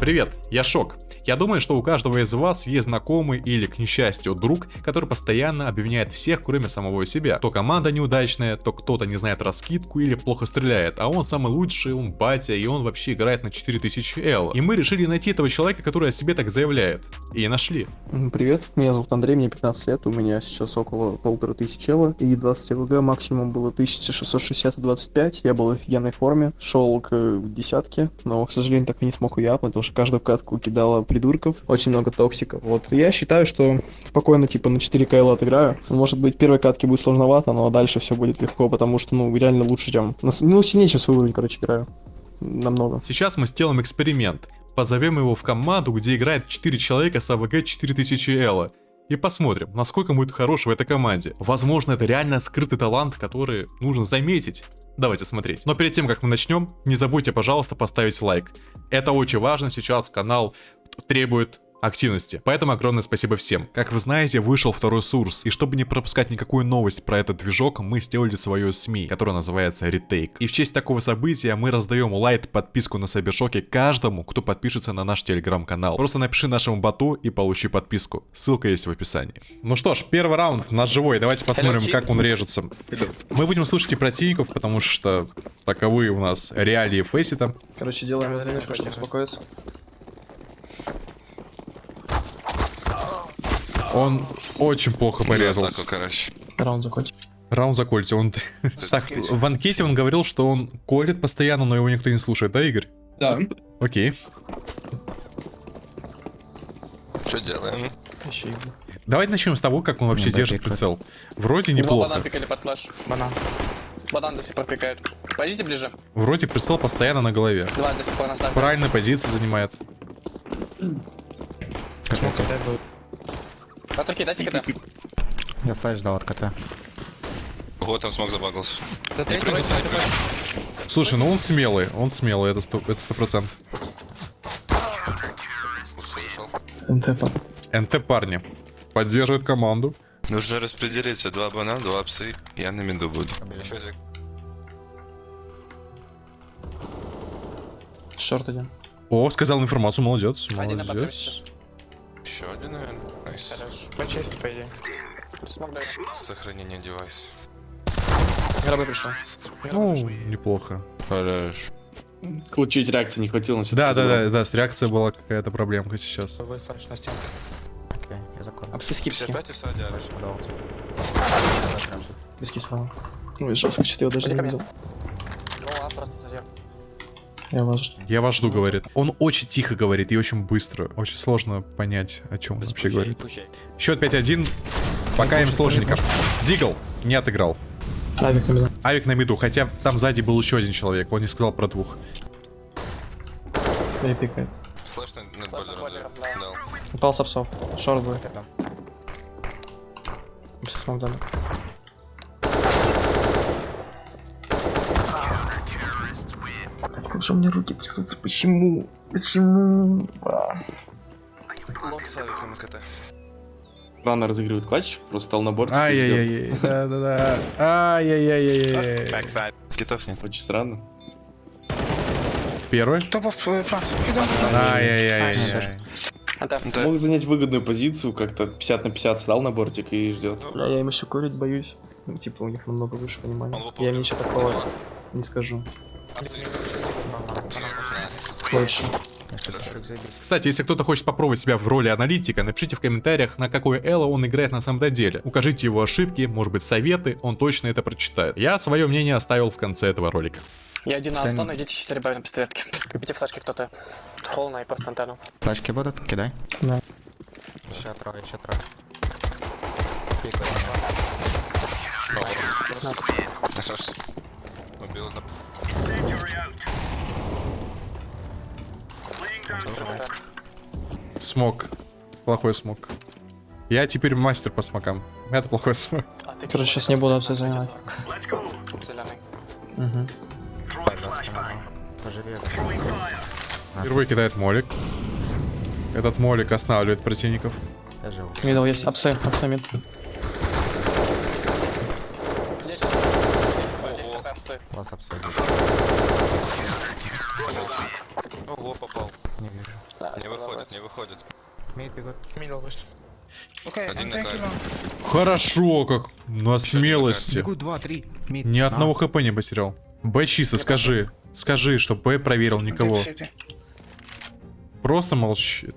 Привет, я Шок. Я думаю, что у каждого из вас есть знакомый или, к несчастью, друг, который постоянно обвиняет всех, кроме самого себя. То команда неудачная, то кто-то не знает раскидку или плохо стреляет, а он самый лучший, он батя, и он вообще играет на 4000 L. И мы решили найти этого человека, который о себе так заявляет. И нашли. Привет, меня зовут Андрей, мне 15 лет, у меня сейчас около полутора тысяч Л и 20 ВГ, максимум было 1660-25, я был в офигенной форме, шел к десятке, но, к сожалению, так и не смог ее потому что каждую катку кидала придурков, очень много токсиков. Вот я считаю, что спокойно типа на 4 КЛ отыграю. Может быть, первой катке будет сложновато, но дальше все будет легко, потому что, ну, реально лучше, чем... Ну, сильнее, чем свой уровень, короче, играю. Намного. Сейчас мы сделаем эксперимент. Позовем его в команду, где играет 4 человека с АВГ 4000 Элла. И посмотрим, насколько будет хорош в этой команде. Возможно, это реально скрытый талант, который нужно заметить. Давайте смотреть. Но перед тем, как мы начнем, не забудьте, пожалуйста, поставить лайк. Это очень важно, сейчас канал требует активности. Поэтому огромное спасибо всем. Как вы знаете, вышел второй сурс, и чтобы не пропускать никакую новость про этот движок, мы сделали свою СМИ, которая называется Retake. И в честь такого события мы раздаем лайт подписку на Сайбершоке каждому, кто подпишется на наш телеграм-канал. Просто напиши нашему боту и получи подписку. Ссылка есть в описании. Ну что ж, первый раунд наш живой, давайте посмотрим, как он режется. Мы будем слушать и противников, потому что таковы у нас реалии фейсита. Короче, делаем разминку, чтобы успокоиться. Он очень плохо порезался. Раунд закончить. Раунд закольте. Он... так, в анкете он говорил, что он колет постоянно, но его никто не слушает, да, Игорь? Да. Окей. Что делаем? Давайте начнем с того, как он вообще держит прицел. Вроде неплохо. Банан пикали под флеш. Банан. Банан до сих пор пикает. Пойдите ближе. Вроде прицел постоянно на голове. Два до сих пор на. Правильная позиция занимает. Патруки, дайте КТ. Я флеш дал от КТ. Вот там смог забагался. Слушай, ну он смелый, он смелый, это сто, это сто процентов. НТ, НТ парни. Поддерживает команду. Нужно распределиться. Два банана, два псы. Я на меду буду. Шорт один. О, сказал информацию, молодец, Один на бабе молодец. Еще один, наверное. Найс. По чести, по идее. Смог дать. Сохранение девайса. Гробы пришел. Ну, неплохо. Хорош. Чуть реакции не хватило. Да, да, да, да, с реакцией была какая-то проблемка сейчас. Тобой флеш на стенку. Окей, я закон. Обфиски, писки. 55 и садят. Писки справа. Ой, жестко, что-то его даже не видел. Ну, а просто зазер. Я вас Я вас жду, говорит. Он очень тихо говорит и очень быстро. Очень сложно понять, о чем он вообще говорит. Счет 5-1. Пока им сложненько. Дигл не отыграл. Авик на меня. Авик на миду, хотя там сзади был еще один человек. Он не сказал про двух. Да и пикает. Флэш дал. да. Дал. Упал с апсов. Шорт будет. Без смог дали. Как же у меня руки трясутся? Почему? Почему? А. Лок с авиком на КТ. Рано разыгрывает клатч, просто стал на борт. Ай-яй-яй, да-да-да. Ай-яй-яй-яй. Китов нет. Очень странно. Первый. Топов. Ай-яй-яй-яй. АТ. Да. Мог занять выгодную позицию, как-то 50 на 50 стал на бортик и ждет. Бля, я им еще курить боюсь. Типа у них намного выше понимания. Я им ничего такого не скажу. Больше. Кстати, если кто-то хочет попробовать себя в роли аналитика, напишите в комментариях, на какое эло он играет на самом деле. Укажите его ошибки, может быть советы, он точно это прочитает. Я свое мнение оставил в конце этого ролика. Я один на Аслана, идите 4 бай на пистолетке. Купите флешки кто-то. Холна и просто антенну. Флешки будут? Кидай. Да. Еще трое, еще трое. Убил одного. Smoke. Плохой smoke. Я теперь мастер по смокам. Это плохой smoke. А ты Короче, сейчас не буду апсы. Угу. Поживи. Впервые кидает молик. Этот молик останавливает противников. Middle есть. Апсы, апсы mid. Класс обсудить. Ого, попал. Не вижу. Да, Не выходит, не выходит. Mid бегут. Middle вышел. Окей, long. Хорошо, как на смелости. Бегут два, три. Mid. Ни одного HP не потерял. Б чисто, скажи. Скажи, что Б проверил никого. Просто молчи.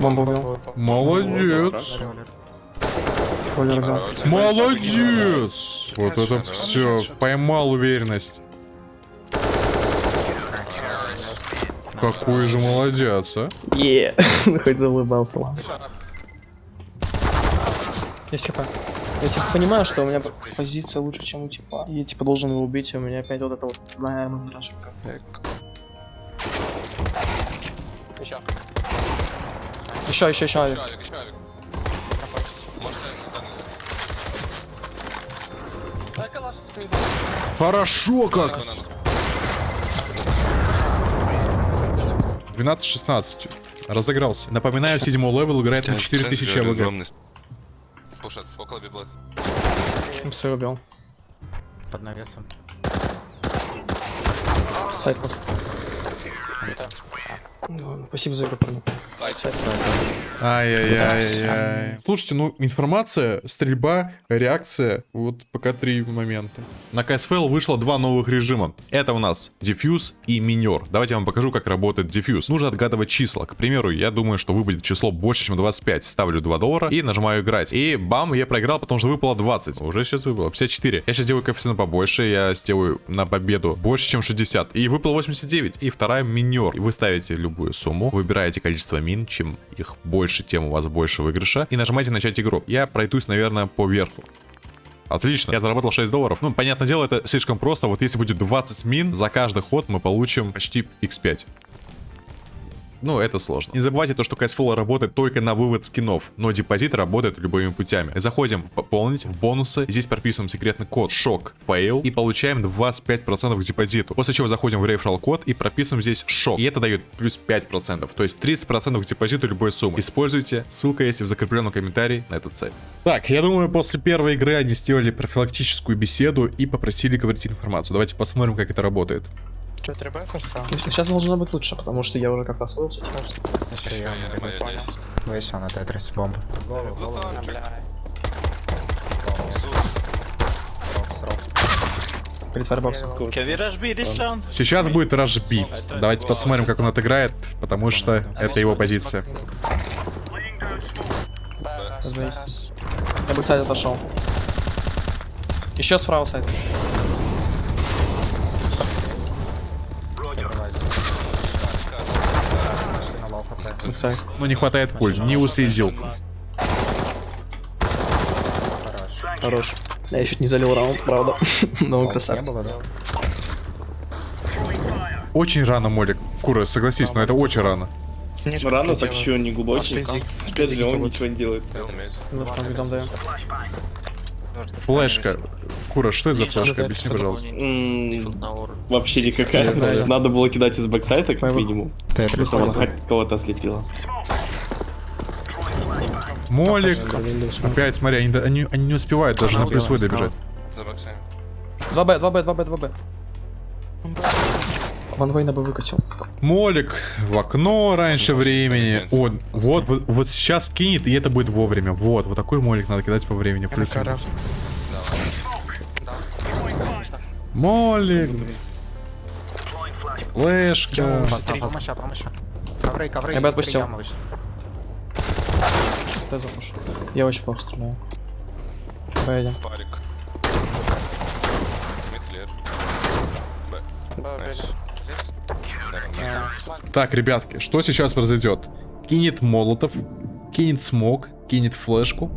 Бомба убил. Молодец. Молодец. Вот это все. Поймал уверенность. Какой же молодец, а? Е, хоть заулыбался, ладно. Есть хп. Я типа понимаю, что у меня позиция лучше, чем у типа. И я типа должен его убить, и у меня опять вот это вот знаемый рашка. Еще. Еще, еще, еще. я стоит. Хорошо как. 12-16. Разыгрался. Напоминаю, седьмой level играет на 4000 AVG. Пушат, около библок. МС убил. Под навесом. Сайт Спасибо за игру, парни. Ай-яй-яй-яй. Слушайте, ну информация, стрельба, реакция, вот пока три момента. На CSFL вышло два новых режима. Это у нас дефьюз и минер. Давайте я вам покажу, как работает дефьюз. Нужно отгадывать числа. К примеру, я думаю, что выпадет число больше, чем 25. Ставлю 2 доллара и нажимаю играть. И бам, я проиграл, потому что выпало 20. Уже сейчас выпало 54. Я сейчас делаю коэффициент побольше, я сделаю на победу больше, чем 60. И выпало 89. И вторая минер. И вы ставите любую сумму, выбираете количество мин, чем их больше, тем у вас больше выигрыша. И нажимаете начать игру. Я пройдусь, наверное, по верху. Отлично, я заработал 6 долларов. Ну, понятное дело, это слишком просто. Вот если будет 20 мин, за каждый ход мы получим почти x5. Ну, это сложно. Не забывайте то, что CSFL работает только на вывод скинов, но депозит работает любыми путями. Заходим в пополнить, в бонусы, здесь прописываем секретный код шок fail и получаем 25% к депозиту. После чего заходим в реферал код и прописываем здесь шок, и это дает плюс 5%, то есть 30% к депозиту любой суммы. Используйте, ссылка есть в закрепленном комментарии на этот сайт. Так, я думаю, после первой игры они сделали профилактическую беседу и попросили говорить информацию. Давайте посмотрим, как это работает. Что, требуется стал? Сейчас должно быть лучше, потому что я уже как-то освоился. Еще я Я моя понял. 10. Вышел на тетрис. Голову, голову. Round? Сейчас будет Rush B. Давайте посмотрим, как он отыграет, потому что это его позиция. Я бы, кстати, отошел. Еще справа site. Backsite. Но не хватает пуль, не уследил. Хорош. Я чуть не залил раунд, правда. Но он Не красавчик. Очень рано, Молик. Кура, согласись, но это очень рано. Ну, рано так еще не глубокий. Опять же, он ничего не делает. Ну что, видом даем. Флешка. Кура, что это за флешка? Объясни, пожалуйста. Вообще никакая. Да, да. Надо было кидать из бэксайта, как минимум. Тетрис. Чтобы она хоть кого-то ослепила. Молик. Опять, смотри, они, они, они не успевают даже на плюс добежать. За боксами. 2Б, 2Б, 2Б, 2Б. Ван бы выкатил. Молик в окно раньше времени. О, вот, вот, вот сейчас кинет, и это будет вовремя. Вот, вот такой молик надо кидать по времени. Плюс Кара. Молик. Флешка. Помощь, помощь. Ковры, ковры. Я бы отпустил. Ты. Я очень плохо стреляю. Поедем. Парик. Б. Б. Лес? Так, ребятки, что сейчас произойдет? Кинет молотов, кинет смог, кинет флешку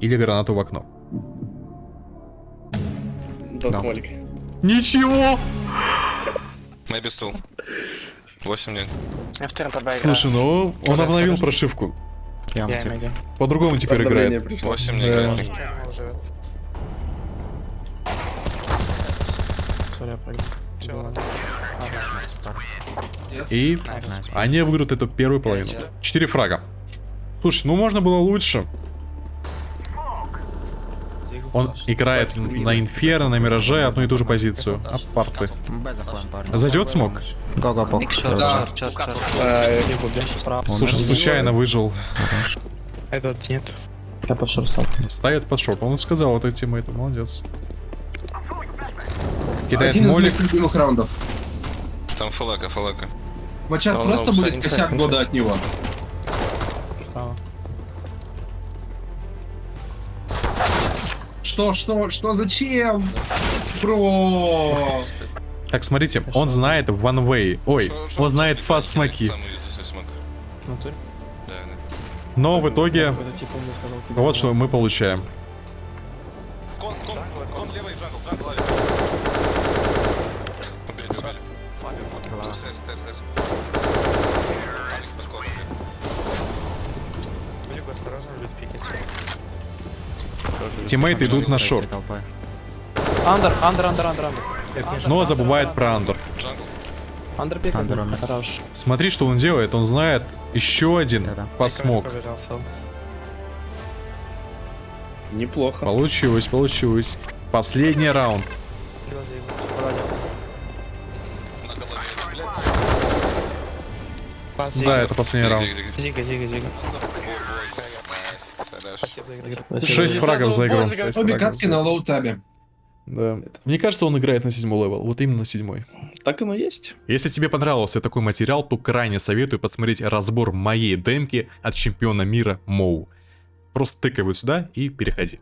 или гранату в окно. Да, смолик. Ничего! Maybe still. 8 нет. Я в ТРП играю. Слушай, ну он обновил прошивку. По-другому теперь играет. пришло. 8 не Да. играет. Живет. Я. Чё? И они выиграют эту первую половину. Четыре фрага. Слушай, ну можно было лучше. Он играет на Инферно, на Мираже одну и ту же позицию. Апарты. Парни. Зайдет смог? Да. Слушай, случайно выжил. Этот нет. Ставит под шорт. Он сказал это тиммейту, молодец. Кидает Один из молик. моих любимых раундов. Там фалака, фалака. Вот сейчас Да, просто ну, будет косяк кстати. года от него. Что, что, что, зачем? Бро. Так, смотрите, он знает one way. Ой, он знает fast смоки. Да. Но в итоге, Это типа кидай. вот что мы получаем. Кон, кон, кон левый, джангл, джангл, левый. Блин. Будет пикать. Тиммейты идут на шорт. Under, under, under, under, under. Но забывает про under. Under peek. Under умер. Хорош. Смотри, что он делает. Он знает еще один. Пробежался. Неплохо. Получилось, получилось. Последний раунд. Пас, Да, Зига. это последний раунд. Зига, зига, зига. Шесть фрагов за игру. Обе катки на low tab-е. Да. Мне кажется, он играет на седьмой level. Вот именно на седьмой. Так оно есть. Если тебе понравился такой материал, то крайне советую посмотреть разбор моей демки от чемпиона мира Моу. Просто тыкай вот сюда и переходи.